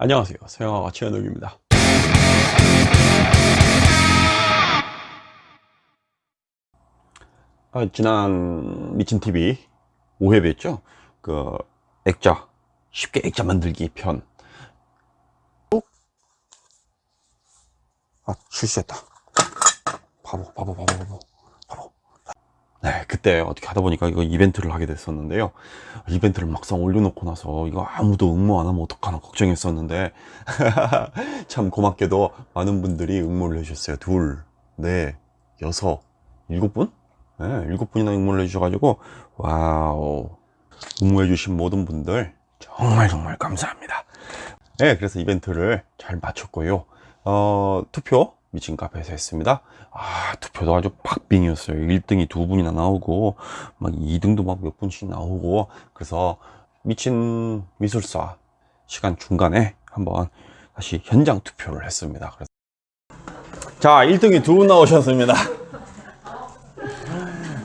안녕하세요. 서영아가 최현욱입니다. 아, 지난 미친TV 5회였죠? 그 액자 쉽게 액자 만들기 편. 아, 바보 바보 바보 바보 바보 네 그때 어떻게 하다 보니까 이거 이벤트를 하게 됐었는데요. 이벤트를 막상 올려놓고 나서 이거 아무도 응모 안 하면 어떡하나 걱정했었는데 참 고맙게도 많은 분들이 응모를 해주셨어요. 둘, 넷, 여섯, 일곱 분? 네, 일곱 분이나 응모를 해주셔가지고 wow. 응모해 주신 모든 분들 정말 정말 감사합니다. 네 그래서 이벤트를 잘 마쳤고요. 어, 투표 미친 카페에서 했습니다 아 투표도 아주 박빙이었어요 1등이 두 분이나 나오고 막 2등도 막 몇 분씩 나오고 그래서 미친 미술사 시간 중간에 한번 다시 현장 투표를 했습니다 그래서 자 1등이 두 분 나오셨습니다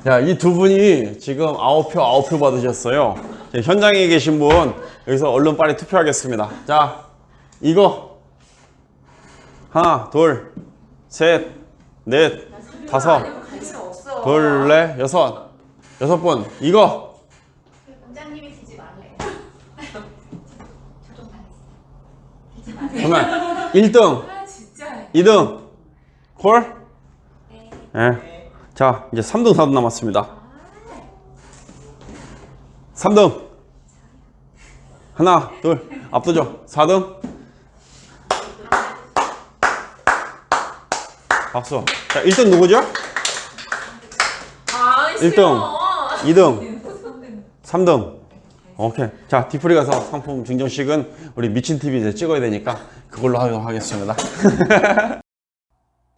자, 이 두 분이 지금 9표, 9표 받으셨어요. 자, 현장에 계신 분, 여기서 얼른 빨리 투표하겠습니다. 자, 이거. 하나, 둘, 셋, 넷, 다섯, 둘, 넷, 여섯. 여섯 분. 이거. 원장님이 지지 말래. 그러면 1등, 아 진짜. 2등. 콜? 네. 자, 이제 3등, 4등 남았습니다. 3등. 하나, 둘, 앞서죠. 4등. 박수. 자, 1등 누구죠? 아 1등, 2등, 3등. 오케이. 자, 디프리 가서 상품 증정식은 우리 미친TV 이제 찍어야 되니까 그걸로 하도록 하겠습니다.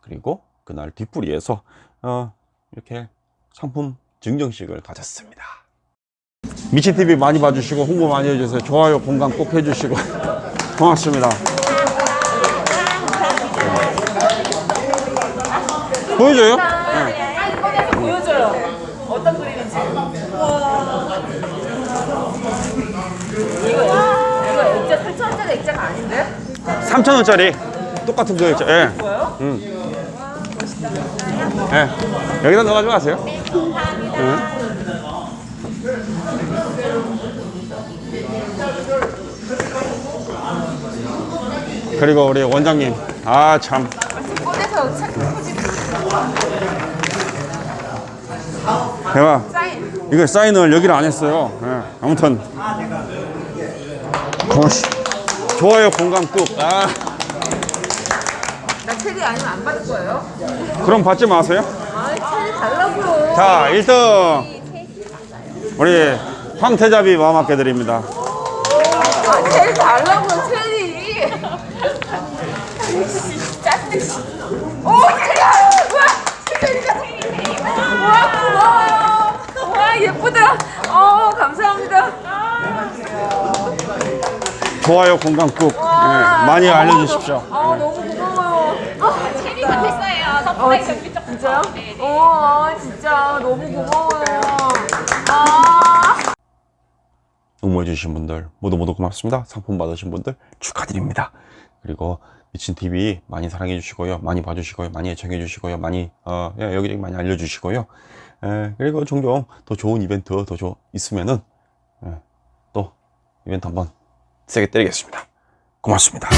그리고 그날 뒷부리에서 어, 이렇게 상품 증정식을 가졌습니다. 미친TV 많이 봐주시고 홍보 많이 해주세요. 좋아요, 공감 꼭 해주시고 고맙습니다. 보여줘요? 빨리 꺼내서 보여줘요. 어떤 그림인지. 이거 이거 액자 8천원짜리 액자가 아닌데? 3,000원짜리 똑같은 거 있죠? 예. 뭐요? 예. 여기다 넣어가지고 가세요. 예. 그리고 우리 원장님, 아 참, 포지 대박. 이거 사인을 여기를 안 했어요. 예. 아무튼, 고시 좋아요, 공감 꾹. 아, 나 체리 아니면 안 받을 거예요? 그럼 받지 마세요. 아 체리 달라고요. 자, 1등 우리 황태자비 마음 아껴 드립니다. 아 체리 달라고요 체리. 짜증. 오 체리야. 우와 체리가 체리. 우와 고마워요. 와 예쁘다. 어 감사합니다. 좋아요, 공감 꾹. 예, 와, 많이 아, 알려주십시오. 아 너무 고마워요. 아, 체리가 됐어요. 어, 덕분에 진- 좀 진짜요? 네네. 어, 아, 진짜 너무 고마워요. 아. 응모해주신 분들 모두 모두 고맙습니다. 상품 받으신 분들 축하드립니다. 그리고 미친TV 많이 사랑해 주시고요. 많이 봐주시고요. 많이 애청해 주시고요. 많이, 어, 예, 여기저기 많이 알려주시고요. 예, 그리고 종종 더 좋은 이벤트 더 조, 있으면은, 예, 또 이벤트 한번 세게 때리겠습니다. 고맙습니다.